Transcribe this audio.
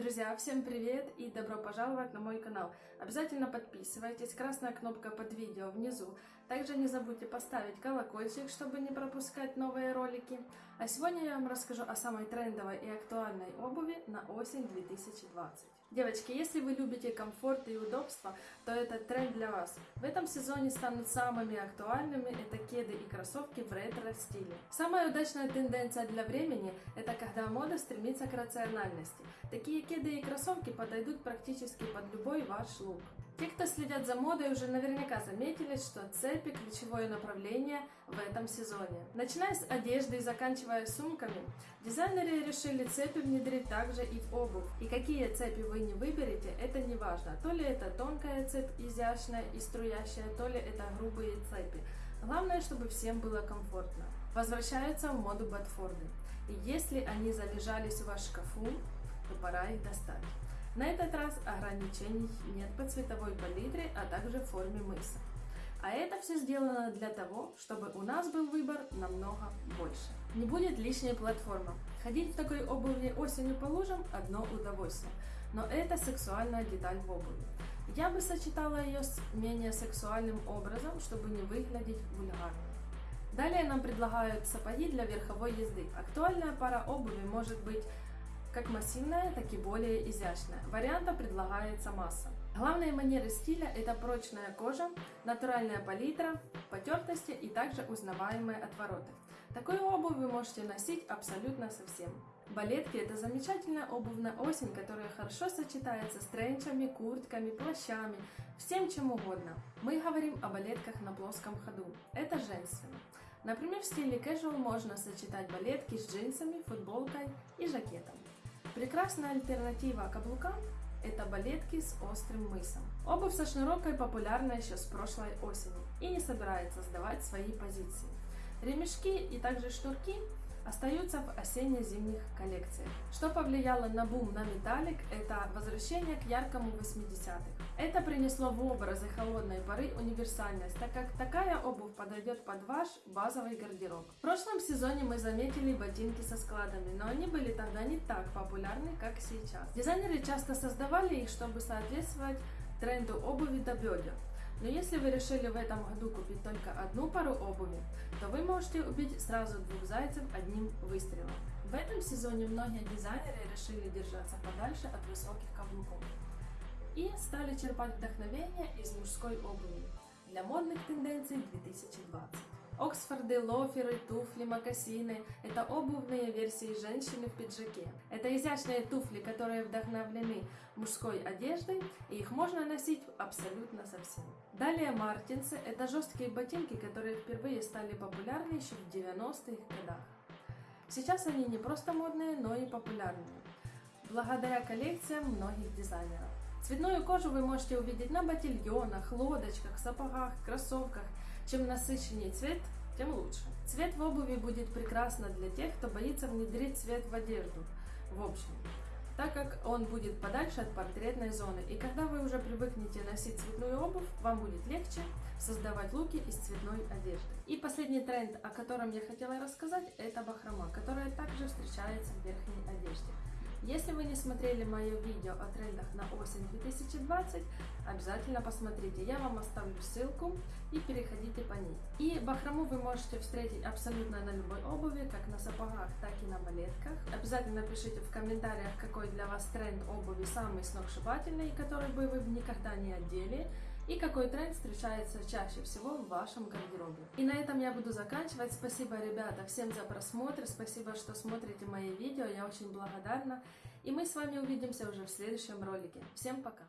Друзья, всем привет и добро пожаловать на мой канал. Обязательно подписывайтесь, красная кнопка под видео внизу. Также не забудьте поставить колокольчик, чтобы не пропускать новые ролики. А сегодня я вам расскажу о самой трендовой и актуальной обуви на осень 2020. Девочки, если вы любите комфорт и удобство, то этот тренд для вас. В этом сезоне станут самыми актуальными это кеды и кроссовки в ретро-стиле. Самая удачная тенденция для времени – это когда мода стремится к рациональности. Такие кеды и кроссовки подойдут практически под любой ваш лук. Те, кто следят за модой, уже наверняка заметили, что цепи – ключевое направление в этом сезоне. Начиная с одежды и заканчивая сумками, дизайнеры решили цепи внедрить также и в обувь. И какие цепи вы не выберете, это не важно. То ли это тонкая цепь, изящная и струящая, то ли это грубые цепи. Главное, чтобы всем было комфортно. Возвращаются в моду Бадфорды. И если они залежались в ваш шкафу, то пора их достать. На этот раз ограничений нет по цветовой палитре, а также форме мыса. А это все сделано для того, чтобы у нас был выбор намного больше. Не будет лишней платформы. Ходить в такой обуви осенью по лужам – одно удовольствие. Но это сексуальная деталь в обуви. Я бы сочетала ее с менее сексуальным образом, чтобы не выглядеть вульгарно. Далее нам предлагают сапоги для верховой езды. Актуальная пара обуви может быть как массивная, так и более изящная. Вариантов предлагается масса. Главные манеры стиля – это прочная кожа, натуральная палитра, потертости и также узнаваемые отвороты. Такую обувь вы можете носить абсолютно со всем. Балетки – это замечательная обувь на осень, которая хорошо сочетается с тренчами, куртками, плащами, всем чем угодно. Мы говорим о балетках на плоском ходу. Это женственно. Например, в стиле casual можно сочетать балетки с джинсами, футболкой и жакетом. Прекрасная альтернатива каблукам – это балетки с острым мысом. Обувь со шнуровкой популярна еще с прошлой осени и не собирается сдавать свои позиции. Ремешки и также шнурки остаются в осенне-зимних коллекциях. Что повлияло на бум на металлик, это возвращение к яркому 80-х. Это принесло в образы холодной поры универсальность, так как такая обувь подойдет под ваш базовый гардероб. В прошлом сезоне мы заметили ботинки со складами, но они были тогда не так популярны, как сейчас. Дизайнеры часто создавали их, чтобы соответствовать тренду обуви до бедер. Но если вы решили в этом году купить только одну пару обуви, то вы можете убить сразу двух зайцев одним выстрелом. В этом сезоне многие дизайнеры решили держаться подальше от высоких каблуков и стали черпать вдохновение из мужской обуви для модных тенденций 2020. Оксфорды, лоферы, туфли, мокасины – это обувные версии женщины в пиджаке. Это изящные туфли, которые вдохновлены мужской одеждой, и их можно носить абсолютно совсем. Далее мартинсы – это жесткие ботинки, которые впервые стали популярны еще в 90-х годах. Сейчас они не просто модные, но и популярные, благодаря коллекциям многих дизайнеров. Цветную кожу вы можете увидеть на ботильонах, лодочках, сапогах, кроссовках. Чем насыщеннее цвет, тем лучше. Цвет в обуви будет прекрасно для тех, кто боится внедрить цвет в одежду. В общем, так как он будет подальше от портретной зоны. И когда вы уже привыкнете носить цветную обувь, вам будет легче создавать луки из цветной одежды. И последний тренд, о котором я хотела рассказать, это бахрома, которая также встречается в верхней одежде. Если вы не смотрели мое видео о трендах на осень 2020, обязательно посмотрите. Я вам оставлю ссылку и переходите по ней. И бахрому вы можете встретить абсолютно на любой обуви, как на сапогах, так и на балетках. Обязательно пишите в комментариях, какой для вас тренд обуви самый сногсшибательный, который бы вы никогда не одели и какой тренд встречается чаще всего в вашем гардеробе. И на этом я буду заканчивать. Спасибо, ребята, всем за просмотр, спасибо, что смотрите мои видео, я очень благодарна. И мы с вами увидимся уже в следующем ролике. Всем пока!